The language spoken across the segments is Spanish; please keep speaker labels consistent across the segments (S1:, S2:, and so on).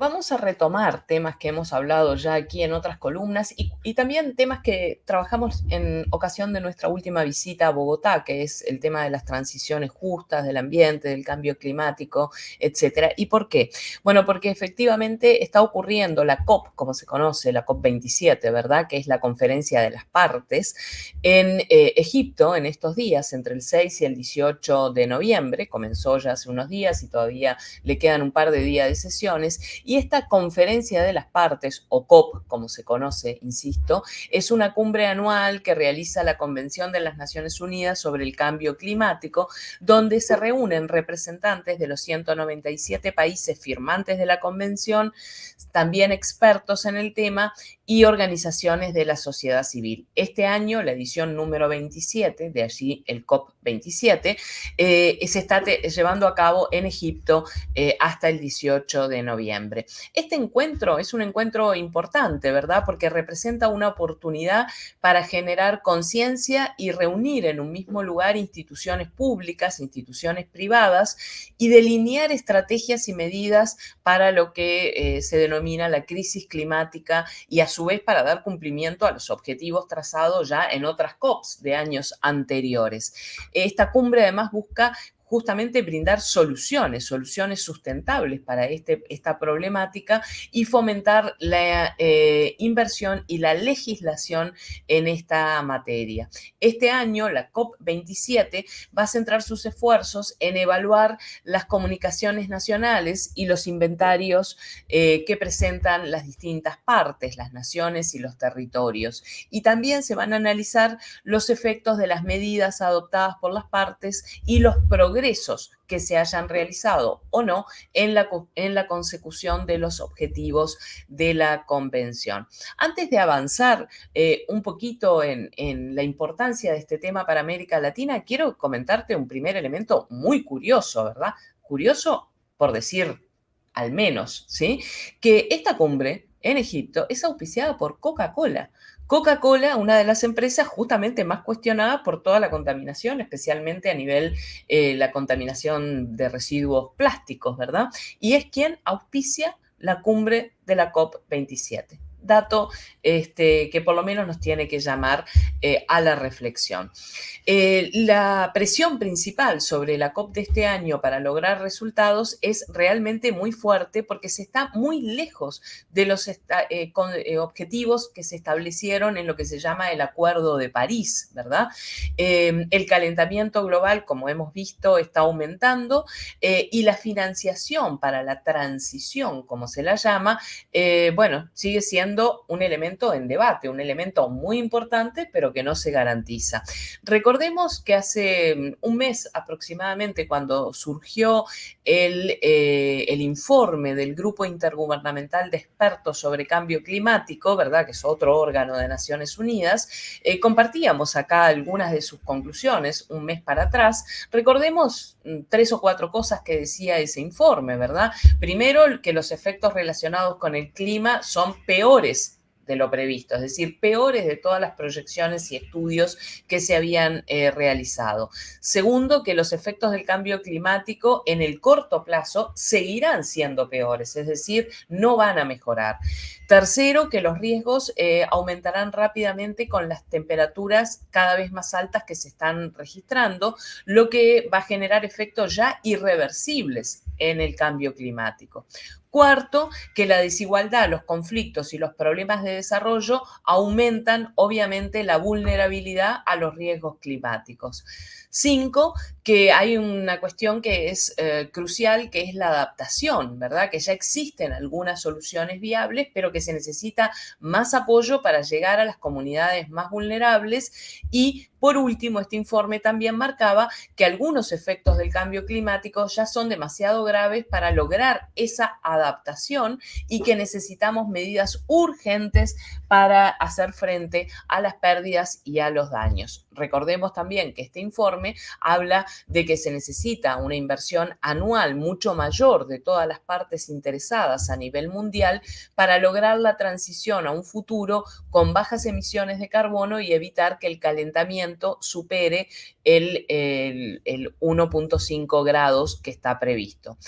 S1: Vamos a retomar temas que hemos hablado ya aquí en otras columnas y, también temas que trabajamos en ocasión de nuestra última visita a Bogotá, que es el tema de las transiciones justas, del ambiente, del cambio climático, etcétera. ¿Y por qué? Bueno, porque efectivamente está ocurriendo la COP, como se conoce, la COP27, ¿verdad? Que es la conferencia de las partes en eh, Egipto en estos días, entre el 6 y el 18 de noviembre. Comenzó ya hace unos días y todavía le quedan un par de días de sesiones y esta conferencia de las partes, o COP, como se conoce, insisto, es una cumbre anual que realiza la Convención de las Naciones Unidas sobre el Cambio Climático, donde se reúnen representantes de los 197 países firmantes de la convención, también expertos en el tema y organizaciones de la sociedad civil. Este año, la edición número 27, de allí el COP27, eh, se está llevando a cabo en Egipto eh, hasta el 18 de noviembre. Este encuentro es un encuentro importante, ¿verdad? Porque representa una oportunidad para generar conciencia y reunir en un mismo lugar instituciones públicas, instituciones privadas y delinear estrategias y medidas para lo que eh, se denomina la crisis climática y a vez para dar cumplimiento a los objetivos trazados ya en otras COPs de años anteriores. Esta cumbre además busca justamente brindar soluciones, soluciones sustentables para este, esta problemática y fomentar la eh, inversión y la legislación en esta materia. Este año, la COP27 va a centrar sus esfuerzos en evaluar las comunicaciones nacionales y los inventarios eh, que presentan las distintas partes, las naciones y los territorios. Y también se van a analizar los efectos de las medidas adoptadas por las partes y los programas que se hayan realizado o no en la, en la consecución de los objetivos de la convención. Antes de avanzar eh, un poquito en, en la importancia de este tema para América Latina, quiero comentarte un primer elemento muy curioso, ¿verdad? Curioso por decir al menos, ¿sí? Que esta cumbre en Egipto es auspiciada por Coca-Cola. Coca-Cola, una de las empresas justamente más cuestionadas por toda la contaminación, especialmente a nivel eh, la contaminación de residuos plásticos, ¿verdad? Y es quien auspicia la cumbre de la COP27 dato este, que por lo menos nos tiene que llamar eh, a la reflexión. Eh, la presión principal sobre la COP de este año para lograr resultados es realmente muy fuerte porque se está muy lejos de los eh, objetivos que se establecieron en lo que se llama el Acuerdo de París, ¿verdad? el calentamiento global, como hemos visto, está aumentando y la financiación para la transición, como se la llama, bueno, sigue siendo un elemento en debate, un elemento muy importante, pero que no se garantiza. Recordemos que hace mm, un mes aproximadamente, cuando surgió el, eh, el informe del Grupo Intergubernamental de Expertos sobre Cambio Climático, ¿verdad? Que es otro órgano de Naciones Unidas, eh, compartíamos acá algunas de sus conclusiones un mes para atrás. Recordemos mm, tres o cuatro cosas que decía ese informe, ¿verdad? Primero, que los efectos relacionados con el clima son peores de lo previsto, es decir, peores de todas las proyecciones y estudios que se habían eh, realizado. Segundo, que los efectos del cambio climático en el corto plazo seguirán siendo peores, es decir, no van a mejorar. Tercero, que los riesgos eh, aumentarán rápidamente con las temperaturas cada vez más altas que se están registrando, lo que va a generar efectos ya irreversibles en el cambio climático. Cuarto, que la desigualdad, los conflictos y los problemas de desarrollo aumentan obviamente la vulnerabilidad a los riesgos climáticos. Cinco, que hay una cuestión que es eh, crucial, que es la adaptación, ¿verdad? Que ya existen algunas soluciones viables, pero que se necesita más apoyo para llegar a las comunidades más vulnerables. Y por último, este informe también marcaba que algunos efectos del cambio climático ya son demasiado graves para lograr esa adaptación y que necesitamos medidas urgentes para hacer frente a las pérdidas y a los daños. Recordemos también que este informe habla de que se necesita una inversión anual mucho mayor de todas las partes interesadas a nivel mundial para lograr la transición a un futuro con bajas emisiones de carbono y evitar que el calentamiento supere el, el, 1.5 grados que está previsto.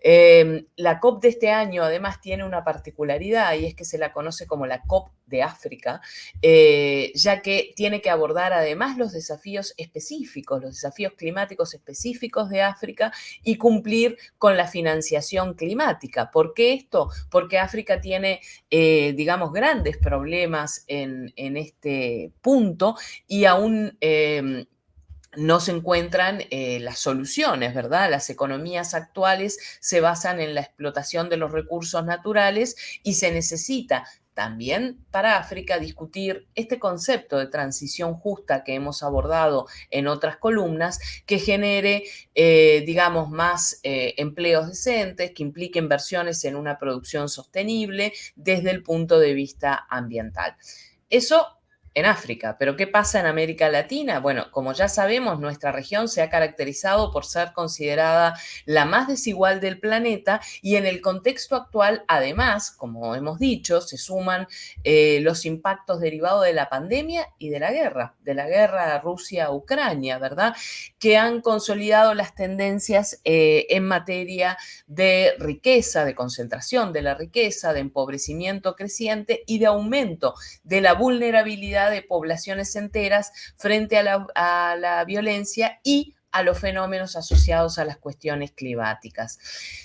S1: Em, la COP de este año además tiene una particularidad y es que se la conoce como la COP de África, eh, ya que tiene que abordar además los desafíos específicos, los desafíos climáticos específicos de África y cumplir con la financiación climática. ¿Por qué esto? Porque África tiene, eh, digamos, grandes problemas en, este punto y aún... Em, no se encuentran eh, las soluciones, ¿verdad? Las economías actuales se basan en la explotación de los recursos naturales y se necesita también para África discutir este concepto de transición justa que hemos abordado en otras columnas, que genere, eh, digamos, más eh, empleos decentes, que implique inversiones en una producción sostenible desde el punto de vista ambiental. Eso en África. Pero ¿qué pasa en América Latina? Bueno, como ya sabemos, nuestra región se ha caracterizado por ser considerada la más desigual del planeta y en el contexto actual, además, como hemos dicho, se suman eh, los impactos derivados de la pandemia y de la guerra, de la guerra Rusia-Ucrania, ¿verdad? Que han consolidado las tendencias eh, en materia de riqueza, de concentración de la riqueza, de empobrecimiento creciente y de aumento de la vulnerabilidad de poblaciones enteras frente a la, violencia y a los fenómenos asociados a las cuestiones climáticas.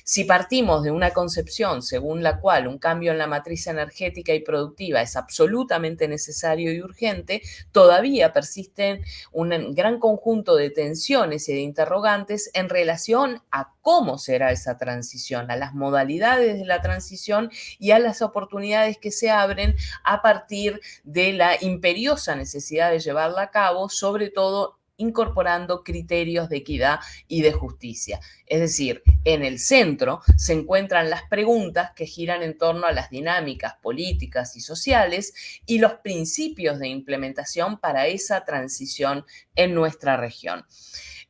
S1: Si partimos de una concepción según la cual un cambio en la matriz energética y productiva es absolutamente necesario y urgente, todavía persisten un gran conjunto de tensiones y de interrogantes en relación a cómo será esa transición, a las modalidades de la transición y a las oportunidades que se abren a partir de la imperiosa necesidad de llevarla a cabo, sobre todo incorporando criterios de equidad y de justicia. Es decir, en el centro se encuentran las preguntas que giran en torno a las dinámicas políticas y sociales y los principios de implementación para esa transición en nuestra región.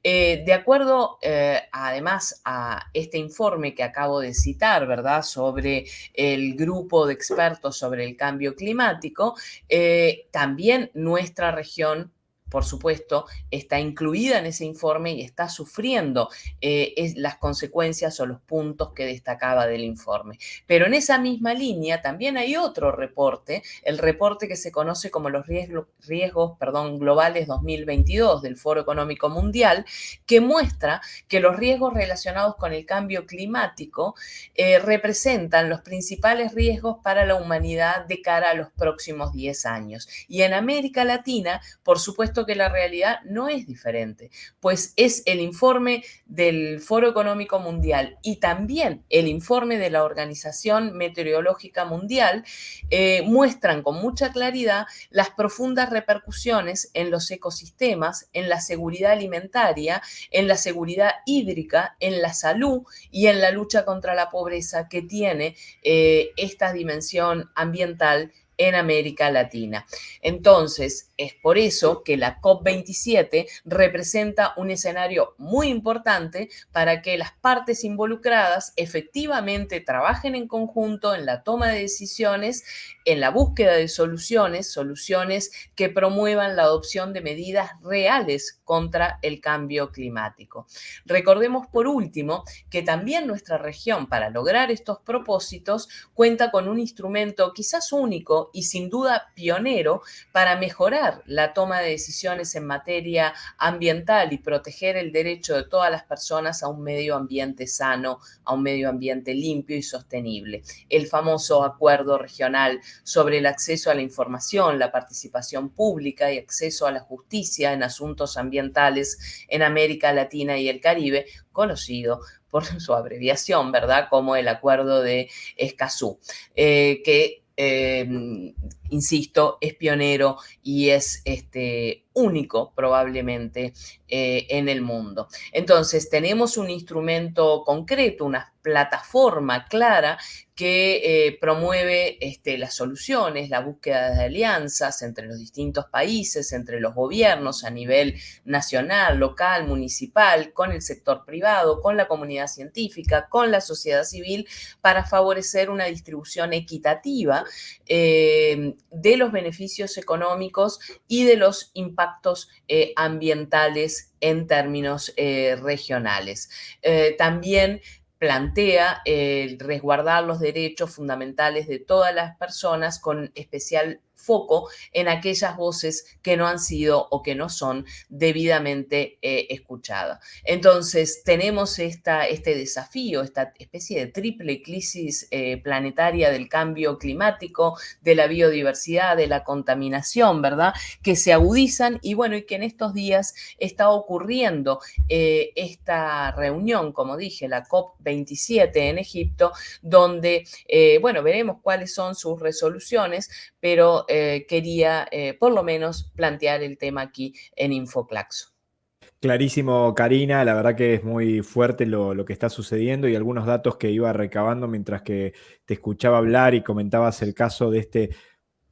S1: Eh, de acuerdo, eh, además, a este informe que acabo de citar, ¿verdad?, sobre el grupo de expertos sobre el cambio climático, eh, también nuestra región por supuesto, está incluida en ese informe y está sufriendo eh, las consecuencias o los puntos que destacaba del informe. Pero en esa misma línea también hay otro reporte, el reporte que se conoce como los riesgos, riesgos perdón, globales 2022 del Foro Económico Mundial, que muestra que los riesgos relacionados con el cambio climático eh, representan los principales riesgos para la humanidad de cara a los próximos 10 años. Y en América Latina, por supuesto, que la realidad no es diferente, pues es el informe del Foro Económico Mundial y también el informe de la Organización Meteorológica Mundial eh, muestran con mucha claridad las profundas repercusiones en los ecosistemas, en la seguridad alimentaria, en la seguridad hídrica, en la salud y en la lucha contra la pobreza que tiene eh, esta dimensión ambiental en América Latina. Entonces, es por eso que la COP27 representa un escenario muy importante para que las partes involucradas efectivamente trabajen en conjunto en la toma de decisiones, en la búsqueda de soluciones, soluciones que promuevan la adopción de medidas reales contra el cambio climático. Recordemos por último que también nuestra región para lograr estos propósitos cuenta con un instrumento quizás único y sin duda pionero para mejorar la toma de decisiones en materia ambiental y proteger el derecho de todas las personas a un medio ambiente sano, a un medio ambiente limpio y sostenible. El famoso acuerdo regional sobre el acceso a la información, la participación pública y acceso a la justicia en asuntos ambientales en América Latina y el Caribe, conocido por su abreviación, ¿verdad? Como el Acuerdo de Escazú, eh, que Em, insisto, es pionero y es este, único probablemente eh, en el mundo. Entonces, tenemos un instrumento concreto, una plataforma clara que eh, promueve este, las soluciones, la búsqueda de alianzas entre los distintos países, entre los gobiernos a nivel nacional, local, municipal, con el sector privado, con la comunidad científica, con la sociedad civil, para favorecer una distribución equitativa eh, de los beneficios económicos y de los impactos eh, ambientales en términos eh, regionales. también plantea resguardar los derechos fundamentales de todas las personas con especial foco en aquellas voces que no han sido o que no son debidamente eh, escuchadas. Entonces, tenemos esta, este desafío, esta especie de triple crisis eh, planetaria del cambio climático, de la biodiversidad, de la contaminación, ¿verdad? Que se agudizan y bueno, y que en estos días está ocurriendo eh, esta reunión, como dije, la COP27 en Egipto, donde, bueno, veremos cuáles son sus resoluciones, pero eh, quería eh, por lo menos plantear el tema aquí en Infoclaxo.
S2: Clarísimo, Karina. La verdad que es muy fuerte lo, que está sucediendo y algunos datos que iba recabando mientras que te escuchaba hablar y comentabas el caso de este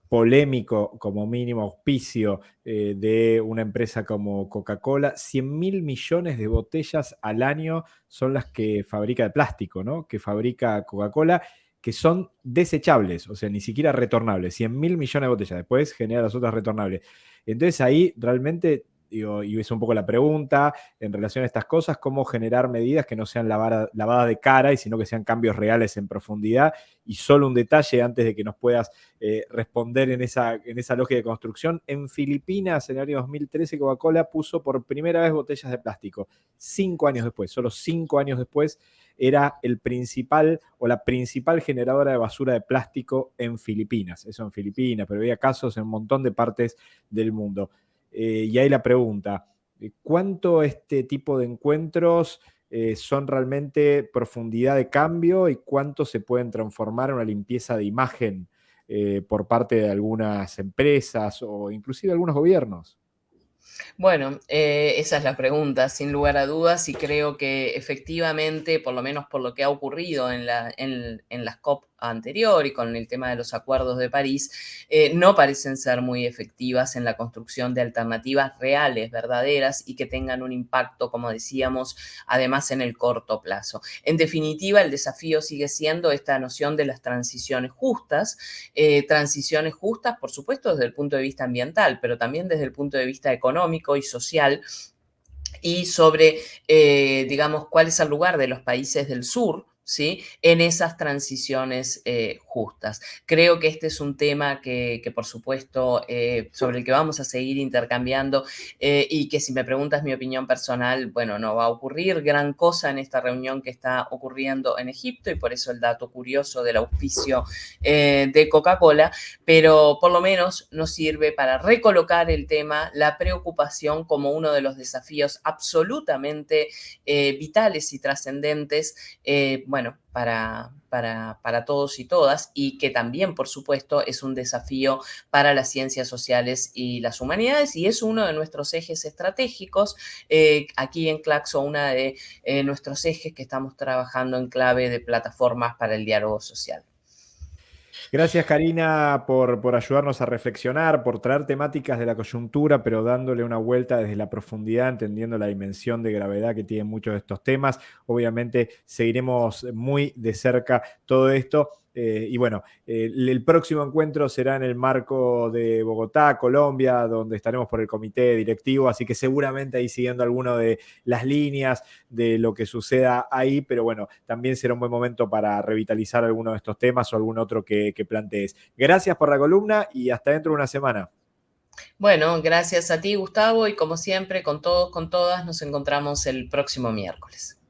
S2: polémico, como mínimo, auspicio eh, de una empresa como Coca-Cola. 100 mil millones de botellas al año son las que fabrica de plástico, ¿no? Que fabrica Coca-Cola que son desechables, o sea, ni siquiera retornables. 100 mil millones de botellas, después genera las otras retornables. Entonces ahí realmente, y es un poco la pregunta en relación a estas cosas, cómo generar medidas que no sean lavadas de cara y sino que sean cambios reales en profundidad. Y solo un detalle antes de que nos puedas eh, responder en esa, en esa lógica de construcción. En Filipinas, en el año 2013, Coca-Cola puso por primera vez botellas de plástico. Cinco años después, solo cinco años después era el principal o la principal generadora de basura de plástico en Filipinas. Eso en Filipinas, pero había casos en un montón de partes del mundo. Eh, y ahí la pregunta, eh, ¿cuánto este tipo de encuentros eh, son realmente profundidad de cambio y cuánto se pueden transformar en una limpieza de imagen por parte de algunas empresas o inclusive algunos gobiernos?
S1: Bueno, esa es la pregunta, sin lugar a dudas, y creo que efectivamente, por lo menos por lo que ha ocurrido en, la, en, en las COP anterior y con el tema de los acuerdos de París, eh, no parecen ser muy efectivas en la construcción de alternativas reales, verdaderas y que tengan un impacto, como decíamos, además en el corto plazo. En definitiva, el desafío sigue siendo esta noción de las transiciones justas, eh, transiciones justas, por supuesto, desde el punto de vista ambiental, pero también desde el punto de vista económico y social y sobre, eh, digamos, cuál es el lugar de los países del sur ¿sí? en esas transiciones eh, justas. Creo que este es un tema que, por supuesto, eh, sobre el que vamos a seguir intercambiando eh, y que si me preguntas mi opinión personal, bueno, no va a ocurrir gran cosa en esta reunión que está ocurriendo en Egipto y por eso el dato curioso del auspicio de Coca-Cola, pero por lo menos nos sirve para recolocar el tema, la preocupación como uno de los desafíos absolutamente vitales y trascendentes bueno, para, para, para, todos y todas y que también, por supuesto, es un desafío para las ciencias sociales y las humanidades y es uno de nuestros ejes estratégicos. Eh, aquí en Claxo, uno de eh, nuestros ejes que estamos trabajando en clave de plataformas para el diálogo social.
S2: Gracias Karina por, por, ayudarnos a reflexionar, por traer temáticas de la coyuntura, pero dándole una vuelta desde la profundidad, entendiendo la dimensión de gravedad que tienen muchos de estos temas. Obviamente seguiremos muy de cerca todo esto. Eh, y bueno, el, próximo encuentro será en el marco de Bogotá, Colombia, donde estaremos por el comité directivo, así que seguramente ahí siguiendo alguna de las líneas de lo que suceda ahí, pero bueno, también será un buen momento para revitalizar alguno de estos temas o algún otro que, que plantees. Gracias por la columna y hasta dentro de una semana.
S1: Bueno, gracias a ti, Gustavo, y como siempre, con todos, con todas, nos encontramos el próximo miércoles.